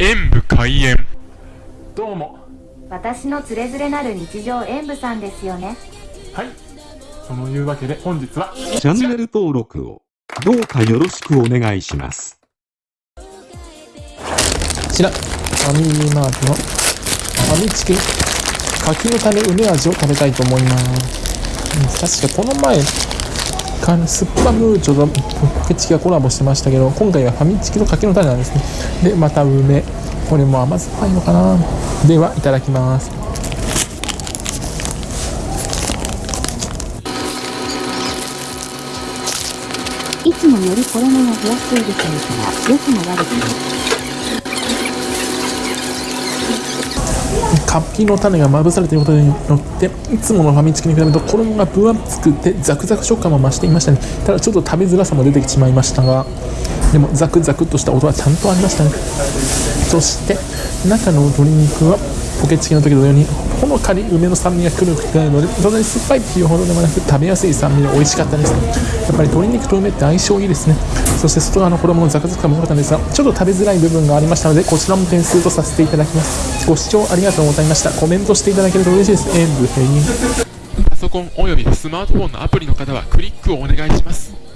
演武開演。どうも。私のつれづれなる日常演舞さんですよね。はい。そのいうわけで本日はチャンネル登録をどうかよろしくお願いします。こちら、ファミリーマートのファミチキ柿の種梅味を食べたいと思います。うん確かこの前、かスッパムーチョとポケチキがコラボしてましたけど、今回はファミチキと柿の種なんですね。で、また梅。これも甘酸っぱいのかなでは、いただきます。いつもより衣が分厚いですから、良くも悪くも。柿の種がまぶされていることによっていつものファミチキに比べると衣が分厚くてザクザク食感も増していましたね。ただちょっと食べづらさも出てきてしまいましたがでもザクザクっとした音はちゃんとありましたね。そして中の鶏肉はポケチキの時のようにほのかに梅の酸味がくるくてのでそんなに酸っぱいっていうほどでもなく食べやすい酸味で美味しかったです。やっぱり鶏肉と梅って相性いいですね。そして外側の衣のザクザク感も良かったんですがちょっと食べづらい部分がありましたのでこちらも点数とさせていただきます。ご視聴ありがとうございました。コメントしていただけると嬉しいです。演武平パソコンおよびスマートフォンのアプリの方はクリックをお願いします。